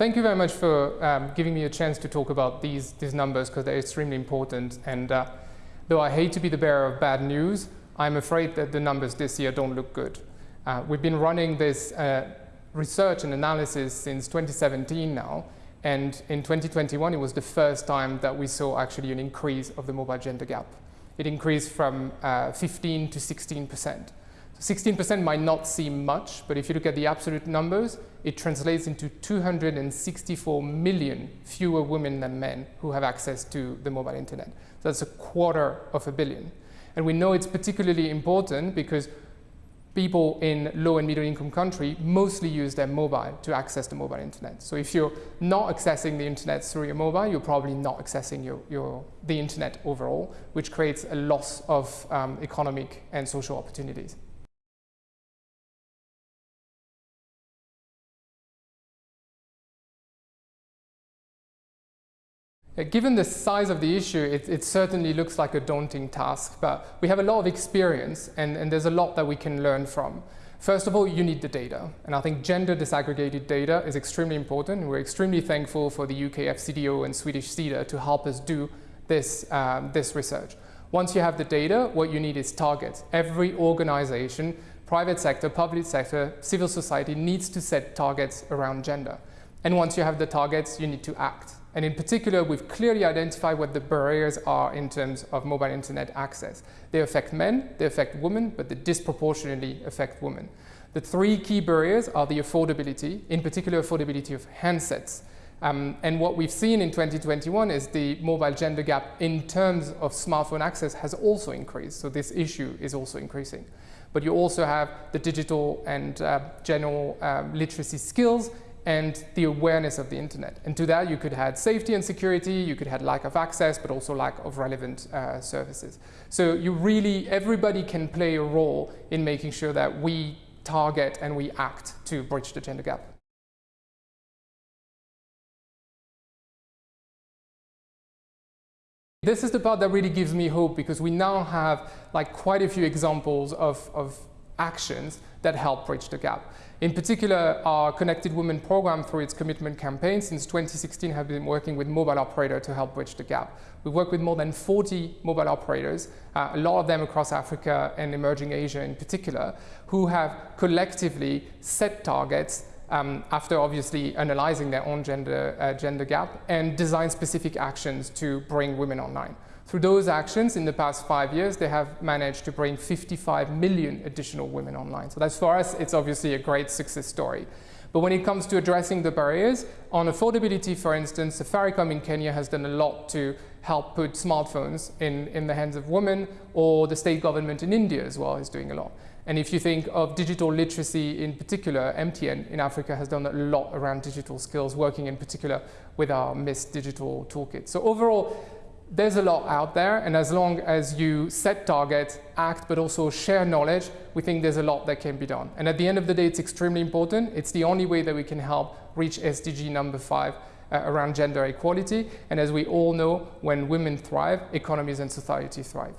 Thank you very much for um, giving me a chance to talk about these, these numbers because they're extremely important. And uh, though I hate to be the bearer of bad news, I'm afraid that the numbers this year don't look good. Uh, we've been running this uh, research and analysis since 2017 now. And in 2021, it was the first time that we saw actually an increase of the mobile gender gap. It increased from uh, 15 to 16 percent. 16% might not seem much, but if you look at the absolute numbers, it translates into 264 million fewer women than men who have access to the mobile internet. So that's a quarter of a billion. And we know it's particularly important because people in low and middle income country mostly use their mobile to access the mobile internet. So if you're not accessing the internet through your mobile, you're probably not accessing your, your, the internet overall, which creates a loss of um, economic and social opportunities. Given the size of the issue, it, it, certainly looks like a daunting task, but we have a lot of experience and, and, there's a lot that we can learn from. First of all, you need the data. And I think gender disaggregated data is extremely important. We're extremely thankful for the UK FCDO and Swedish Sida to help us do this, um, this research. Once you have the data, what you need is targets. Every organization, private sector, public sector, civil society needs to set targets around gender. And once you have the targets, you need to act. And in particular, we've clearly identified what the barriers are in terms of mobile internet access. They affect men, they affect women, but they disproportionately affect women. The three key barriers are the affordability, in particular affordability of handsets. Um, and what we've seen in 2021 is the mobile gender gap in terms of smartphone access has also increased. So this issue is also increasing. But you also have the digital and uh, general um, literacy skills and the awareness of the internet. And to that, you could add safety and security, you could add lack of access, but also lack of relevant uh, services. So you really, everybody can play a role in making sure that we target and we act to bridge the gender gap. This is the part that really gives me hope because we now have like quite a few examples of, of actions that help bridge the gap. In particular, our Connected Women program through its commitment campaign since 2016 have been working with mobile operators to help bridge the gap. We've worked with more than 40 mobile operators, uh, a lot of them across Africa and emerging Asia in particular, who have collectively set targets um, after obviously analyzing their own gender, uh, gender gap and design specific actions to bring women online. Through those actions, in the past five years, they have managed to bring 55 million additional women online. So that's for us, it's obviously a great success story. But when it comes to addressing the barriers, on affordability, for instance, Safaricom in Kenya has done a lot to help put smartphones in, in the hands of women, or the state government in India as well is doing a lot. And if you think of digital literacy in particular, MTN in Africa has done a lot around digital skills, working in particular with our MISTT digital toolkit. So overall, there's a lot out there, and as long as you set targets, act, but also share knowledge, we think there's a lot that can be done. And at the end of the day, it's extremely important. It's the only way that we can help reach SDG number five uh, around gender equality. And as we all know, when women thrive, economies and society thrive.